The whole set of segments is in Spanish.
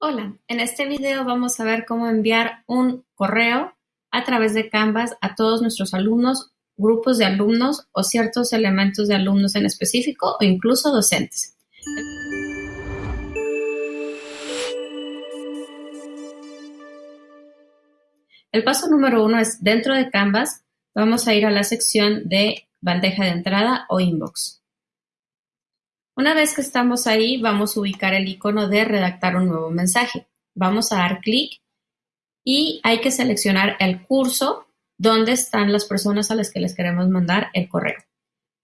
Hola, en este video vamos a ver cómo enviar un correo a través de Canvas a todos nuestros alumnos, grupos de alumnos o ciertos elementos de alumnos en específico o incluso docentes. El paso número uno es dentro de Canvas, vamos a ir a la sección de bandeja de entrada o inbox. Una vez que estamos ahí, vamos a ubicar el icono de redactar un nuevo mensaje. Vamos a dar clic y hay que seleccionar el curso donde están las personas a las que les queremos mandar el correo.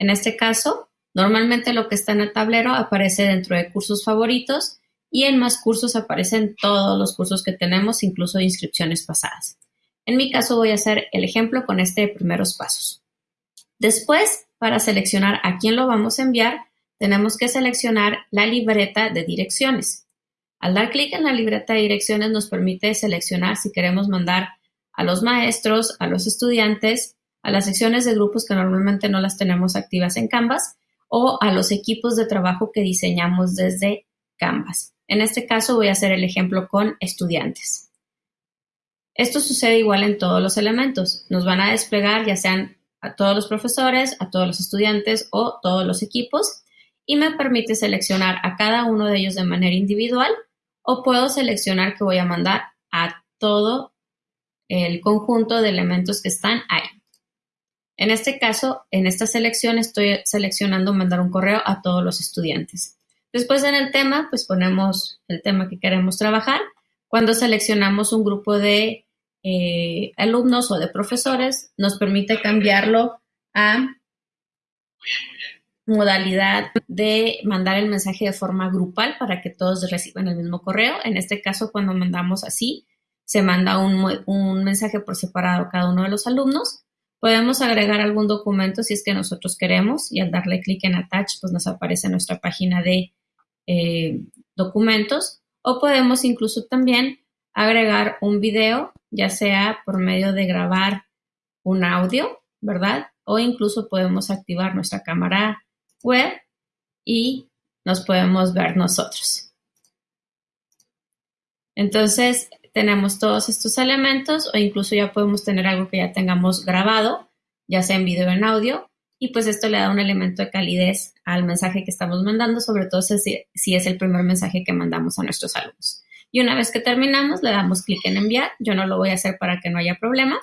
En este caso, normalmente lo que está en el tablero aparece dentro de cursos favoritos y en más cursos aparecen todos los cursos que tenemos, incluso inscripciones pasadas. En mi caso voy a hacer el ejemplo con este de primeros pasos. Después, para seleccionar a quién lo vamos a enviar, tenemos que seleccionar la libreta de direcciones. Al dar clic en la libreta de direcciones nos permite seleccionar si queremos mandar a los maestros, a los estudiantes, a las secciones de grupos que normalmente no las tenemos activas en Canvas o a los equipos de trabajo que diseñamos desde Canvas. En este caso voy a hacer el ejemplo con estudiantes. Esto sucede igual en todos los elementos. Nos van a desplegar ya sean a todos los profesores, a todos los estudiantes o todos los equipos y me permite seleccionar a cada uno de ellos de manera individual o puedo seleccionar que voy a mandar a todo el conjunto de elementos que están ahí. En este caso, en esta selección estoy seleccionando mandar un correo a todos los estudiantes. Después en el tema, pues ponemos el tema que queremos trabajar. Cuando seleccionamos un grupo de eh, alumnos o de profesores, nos permite cambiarlo a modalidad de mandar el mensaje de forma grupal para que todos reciban el mismo correo. En este caso, cuando mandamos así, se manda un, mensaje por separado a cada uno de los alumnos. Podemos agregar algún documento si es que nosotros queremos y al darle clic en Attach, pues nos aparece nuestra página de eh, documentos. O podemos incluso también agregar un video, ya sea por medio de grabar un audio, ¿verdad? O incluso podemos activar nuestra cámara web y nos podemos ver nosotros. Entonces, tenemos todos estos elementos o incluso ya podemos tener algo que ya tengamos grabado, ya sea en video o en audio, y pues esto le da un elemento de calidez al mensaje que estamos mandando, sobre todo si, si es el primer mensaje que mandamos a nuestros alumnos. Y una vez que terminamos, le damos clic en enviar. Yo no lo voy a hacer para que no haya problema.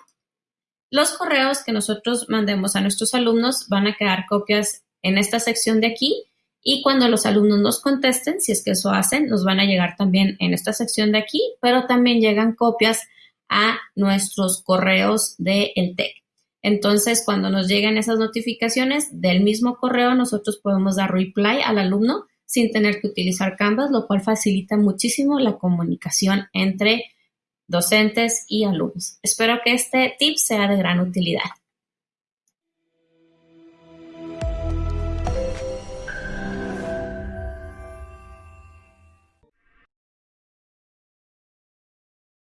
Los correos que nosotros mandemos a nuestros alumnos van a quedar copias en esta sección de aquí y cuando los alumnos nos contesten, si es que eso hacen, nos van a llegar también en esta sección de aquí, pero también llegan copias a nuestros correos de el TEC. Entonces, cuando nos lleguen esas notificaciones del mismo correo, nosotros podemos dar reply al alumno sin tener que utilizar Canvas, lo cual facilita muchísimo la comunicación entre docentes y alumnos. Espero que este tip sea de gran utilidad.